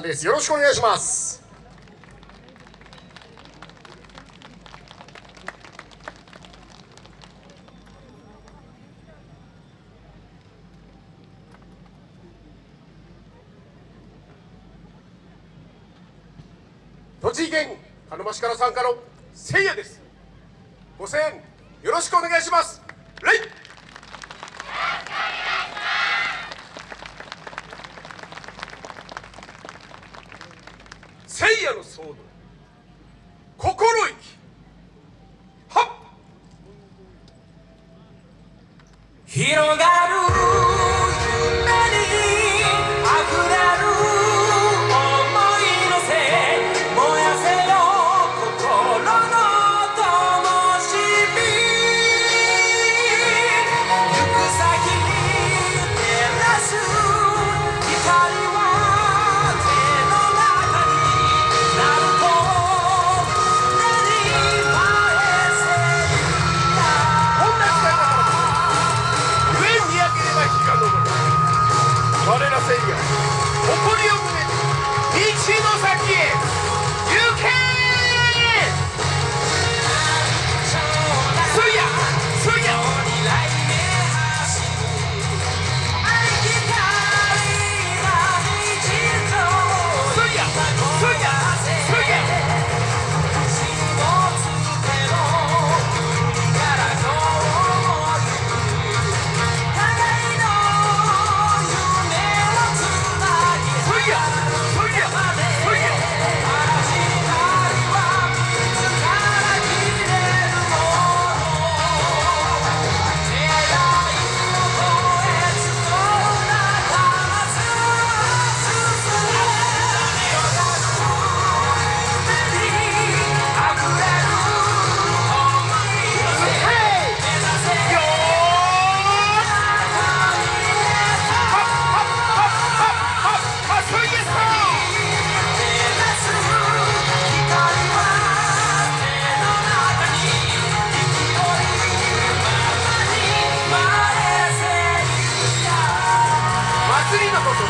です。よろしくお願いします。栃木県鹿沼市から参加のせいやです。ご声援よろしくお願いします。レイ聖夜の騒動。心意気。はっ。広が我らせいや誇りを胸に道の先へ。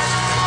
Thank you.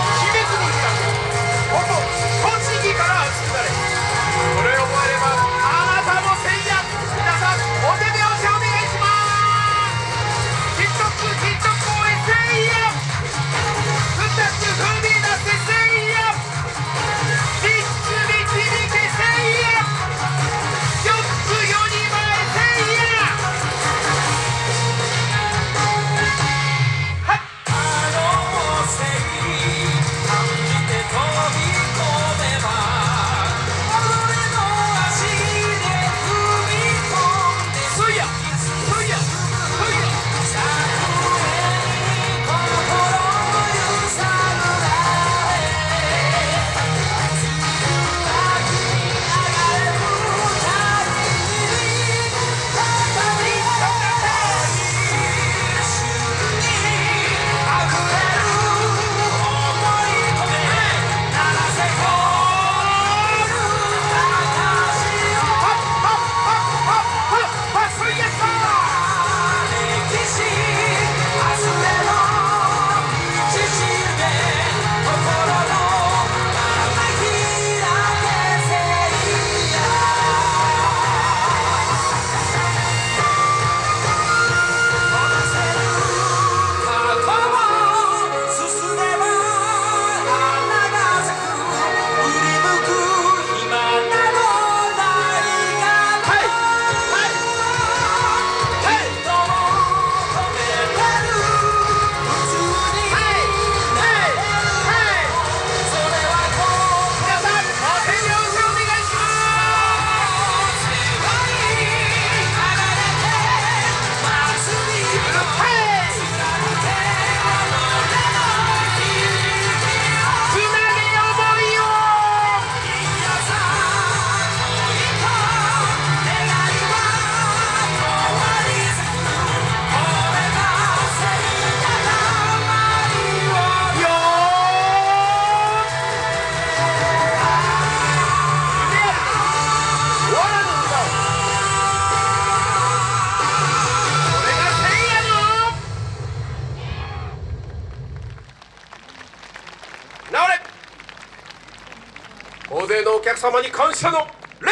大勢のお客様に感謝の礼。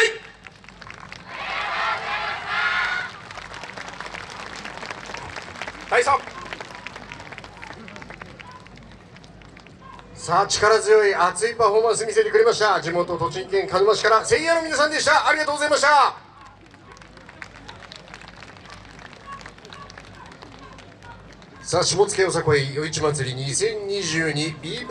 第3さあ力強い熱いパフォーマンス見せてくれました。地元栃木県鹿沼市からせいやの皆さんでした。ありがとうございました。さあ下野よさこい夜市祭り2022 B